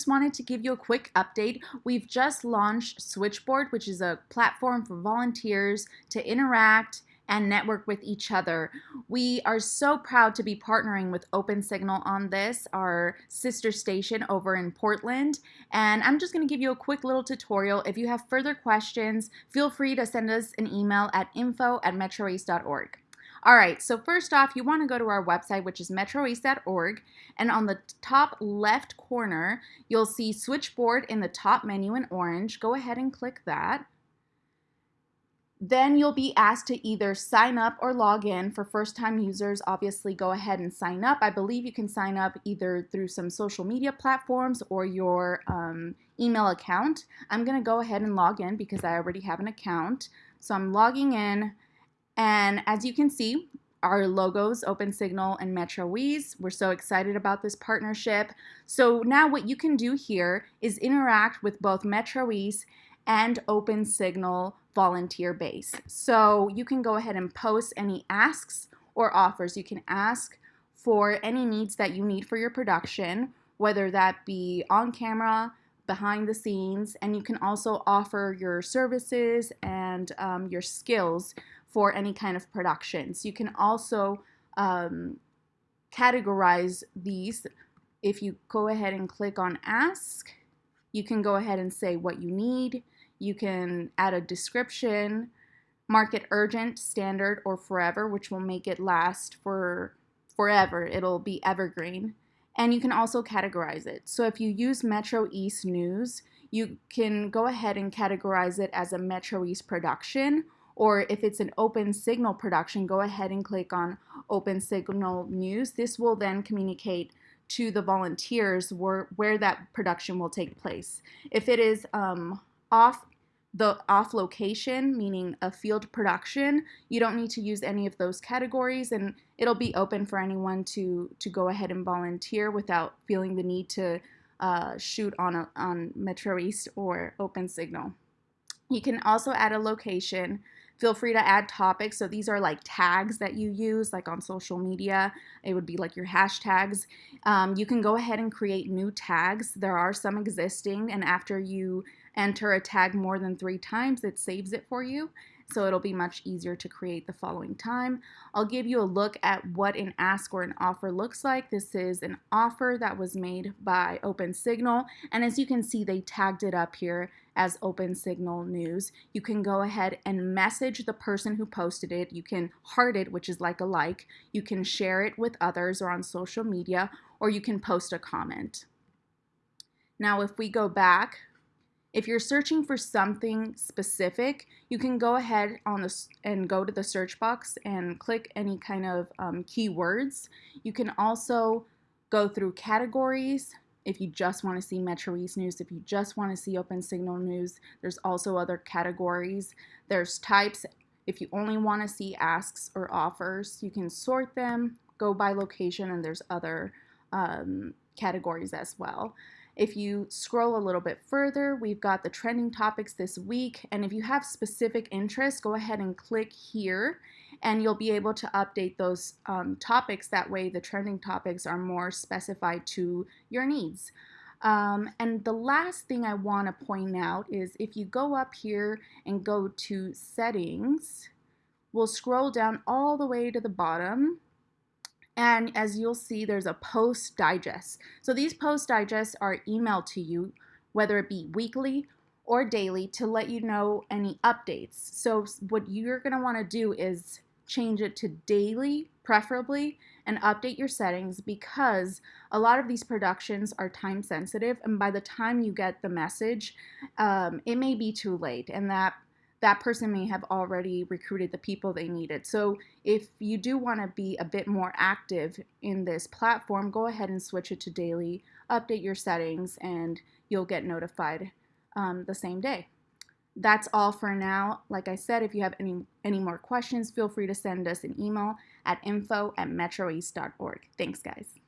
just wanted to give you a quick update. We've just launched Switchboard, which is a platform for volunteers to interact and network with each other. We are so proud to be partnering with OpenSignal on this, our sister station over in Portland. And I'm just going to give you a quick little tutorial. If you have further questions, feel free to send us an email at info at metroeast.org. All right, so first off, you want to go to our website, which is metroeast.org, and on the top left corner, you'll see switchboard in the top menu in orange. Go ahead and click that. Then you'll be asked to either sign up or log in. For first-time users, obviously go ahead and sign up. I believe you can sign up either through some social media platforms or your um, email account. I'm going to go ahead and log in because I already have an account. So I'm logging in, and as you can see, our logos, OpenSignal and MetroEast. We're so excited about this partnership. So now what you can do here is interact with both MetroEast and OpenSignal volunteer base. So you can go ahead and post any asks or offers. You can ask for any needs that you need for your production, whether that be on camera, behind the scenes, and you can also offer your services and um, your skills for any kind of productions. You can also um, categorize these. If you go ahead and click on ask, you can go ahead and say what you need. You can add a description, mark it urgent, standard, or forever, which will make it last for forever. It'll be evergreen. And you can also categorize it. So if you use Metro East News, you can go ahead and categorize it as a Metro East production or if it's an Open Signal production, go ahead and click on Open Signal News. This will then communicate to the volunteers where, where that production will take place. If it is um, off the off location, meaning a field production, you don't need to use any of those categories and it'll be open for anyone to, to go ahead and volunteer without feeling the need to uh, shoot on, a, on Metro East or Open Signal. You can also add a location Feel free to add topics. So these are like tags that you use, like on social media. It would be like your hashtags. Um, you can go ahead and create new tags. There are some existing, and after you enter a tag more than three times, it saves it for you so it'll be much easier to create the following time. I'll give you a look at what an ask or an offer looks like. This is an offer that was made by OpenSignal, and as you can see, they tagged it up here as OpenSignal News. You can go ahead and message the person who posted it. You can heart it, which is like a like. You can share it with others or on social media, or you can post a comment. Now, if we go back if you're searching for something specific, you can go ahead on this and go to the search box and click any kind of um, keywords. You can also go through categories if you just want to see Metro East news, if you just want to see Open Signal news, there's also other categories. There's types. If you only want to see asks or offers, you can sort them, go by location, and there's other um, categories as well. If you scroll a little bit further, we've got the trending topics this week. And if you have specific interests, go ahead and click here and you'll be able to update those um, topics. That way the trending topics are more specified to your needs. Um, and the last thing I want to point out is if you go up here and go to settings, we'll scroll down all the way to the bottom and as you'll see, there's a post digest. So these post digests are emailed to you, whether it be weekly or daily, to let you know any updates. So what you're going to want to do is change it to daily, preferably, and update your settings because a lot of these productions are time sensitive. And by the time you get the message, um, it may be too late. And that that person may have already recruited the people they needed. So if you do want to be a bit more active in this platform, go ahead and switch it to daily, update your settings, and you'll get notified um, the same day. That's all for now. Like I said, if you have any, any more questions, feel free to send us an email at info at metroeast.org. Thanks, guys.